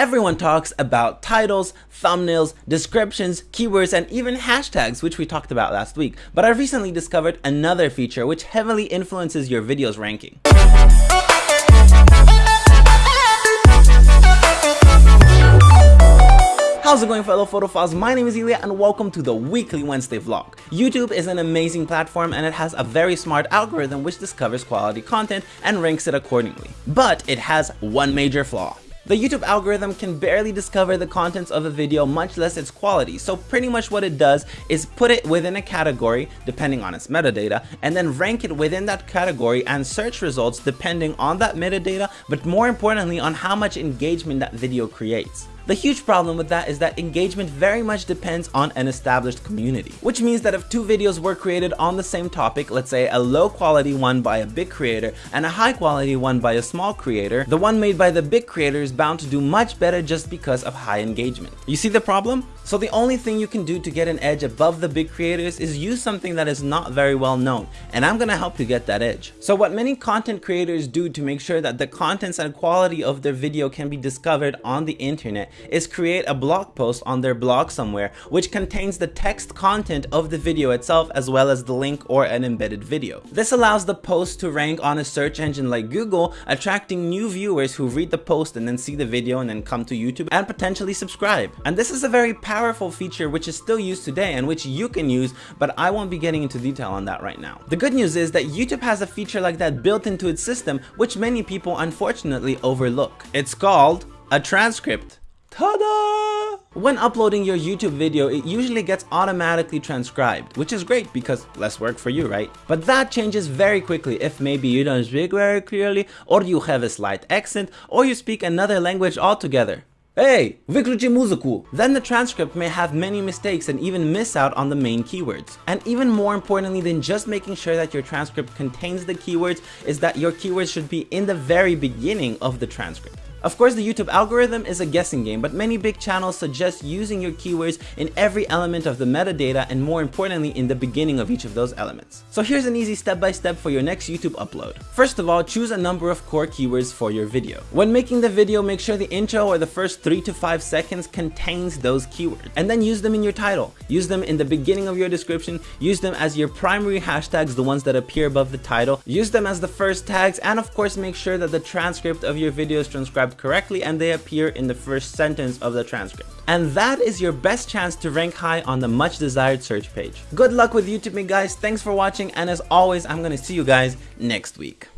Everyone talks about titles, thumbnails, descriptions, keywords, and even hashtags, which we talked about last week. But I recently discovered another feature which heavily influences your video's ranking. How's it going fellow photophiles? My name is Ilya and welcome to the weekly Wednesday vlog. YouTube is an amazing platform and it has a very smart algorithm which discovers quality content and ranks it accordingly. But it has one major flaw. The YouTube algorithm can barely discover the contents of a video, much less its quality. So pretty much what it does is put it within a category, depending on its metadata, and then rank it within that category and search results depending on that metadata, but more importantly on how much engagement that video creates. The huge problem with that is that engagement very much depends on an established community, which means that if two videos were created on the same topic, let's say a low quality one by a big creator and a high quality one by a small creator, the one made by the big creator is bound to do much better just because of high engagement. You see the problem? So the only thing you can do to get an edge above the big creators is use something that is not very well known, and I'm gonna help you get that edge. So what many content creators do to make sure that the contents and quality of their video can be discovered on the internet is create a blog post on their blog somewhere which contains the text content of the video itself as well as the link or an embedded video. This allows the post to rank on a search engine like Google, attracting new viewers who read the post and then see the video and then come to YouTube and potentially subscribe. And this is a very powerful feature which is still used today and which you can use, but I won't be getting into detail on that right now. The good news is that YouTube has a feature like that built into its system, which many people unfortunately overlook. It's called a transcript. Ta-da! When uploading your YouTube video, it usually gets automatically transcribed, which is great because less work for you, right? But that changes very quickly if maybe you don't speak very clearly, or you have a slight accent, or you speak another language altogether. Hey, выключи музыку! Then the transcript may have many mistakes and even miss out on the main keywords. And even more importantly than just making sure that your transcript contains the keywords is that your keywords should be in the very beginning of the transcript. Of course, the YouTube algorithm is a guessing game, but many big channels suggest using your keywords in every element of the metadata and more importantly in the beginning of each of those elements. So here's an easy step-by-step -step for your next YouTube upload. First of all, choose a number of core keywords for your video. When making the video, make sure the intro or the first 3 to 5 seconds contains those keywords, and then use them in your title. Use them in the beginning of your description, use them as your primary hashtags, the ones that appear above the title, use them as the first tags, and of course make sure that the transcript of your video is transcribed correctly and they appear in the first sentence of the transcript. And that is your best chance to rank high on the much desired search page. Good luck with YouTube me guys, thanks for watching and as always I'm gonna see you guys next week.